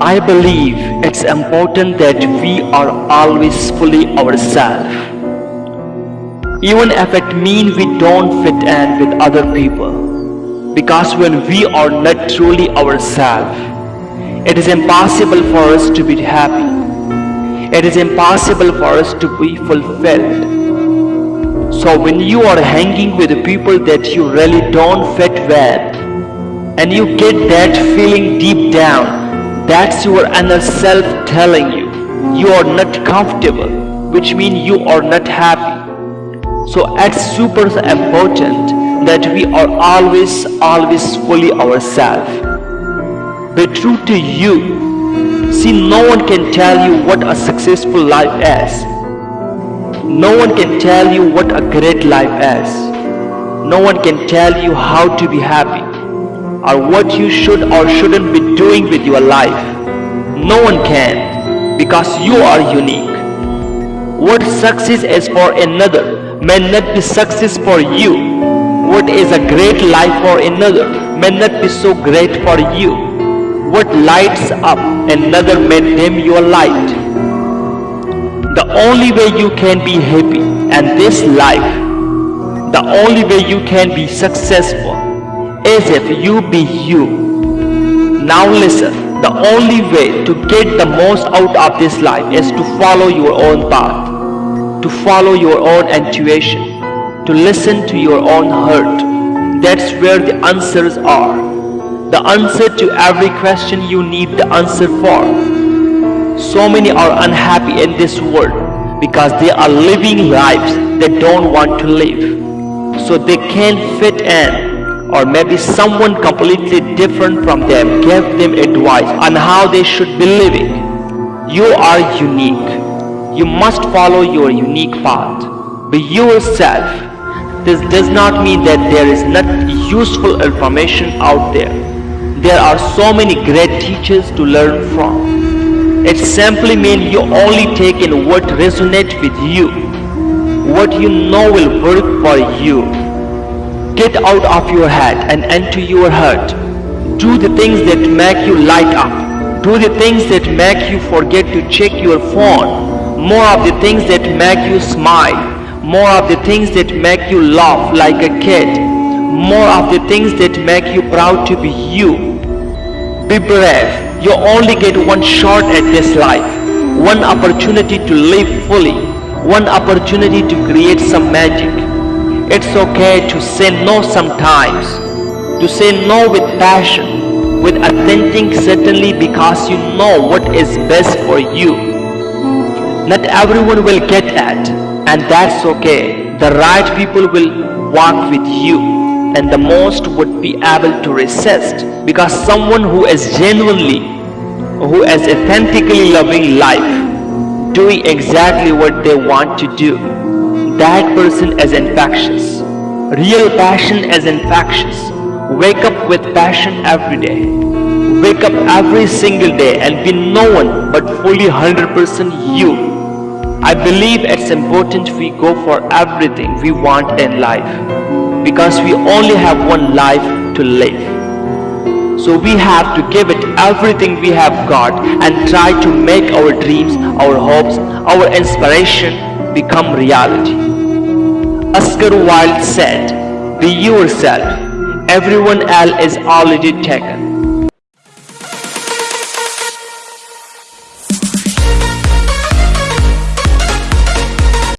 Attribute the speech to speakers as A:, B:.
A: I believe it's important that we are always fully ourselves. Even if it means we don't fit in with other people. Because when we are not truly ourselves, it is impossible for us to be happy. It is impossible for us to be fulfilled. So when you are hanging with people that you really don't fit with, and you get that feeling deep down that's your inner self telling you you are not comfortable, which means you are not happy. So it's super important that we are always, always fully ourselves. Be true to you. See, no one can tell you what a successful life is. No one can tell you what a great life is. No one can tell you how to be happy or what you should or shouldn't be doing with your life. No one can because you are unique. What success is for another may not be success for you. What is a great life for another may not be so great for you. What lights up another may dim your light. The only way you can be happy and this life, the only way you can be successful is if you be you. Now listen, the only way to get the most out of this life is to follow your own path, to follow your own intuition, to listen to your own heart. That's where the answers are. The answer to every question you need the answer for. So many are unhappy in this world because they are living lives they don't want to live. So they can't fit in or maybe someone completely different from them gave them advice on how they should be living. You are unique. You must follow your unique path. Be yourself. This does not mean that there is not useful information out there. There are so many great teachers to learn from. It simply means you only take in what resonates with you. What you know will work for you Get out of your head and into your heart. Do the things that make you light up. Do the things that make you forget to check your phone. More of the things that make you smile. More of the things that make you laugh like a kid. More of the things that make you proud to be you. Be brave. You only get one shot at this life. One opportunity to live fully. One opportunity to create some magic. It's okay to say no sometimes. To say no with passion, with authentic certainly because you know what is best for you. Not everyone will get that and that's okay. The right people will walk with you and the most would be able to resist because someone who is genuinely, who is authentically loving life, doing exactly what they want to do that person is infectious. Real passion is infectious. Wake up with passion every day. Wake up every single day and be no one but fully 100% you. I believe it's important we go for everything we want in life because we only have one life to live. So we have to give it everything we have got and try to make our dreams, our hopes, our inspiration become reality. Oscar Wilde said, Be yourself, everyone else is already taken.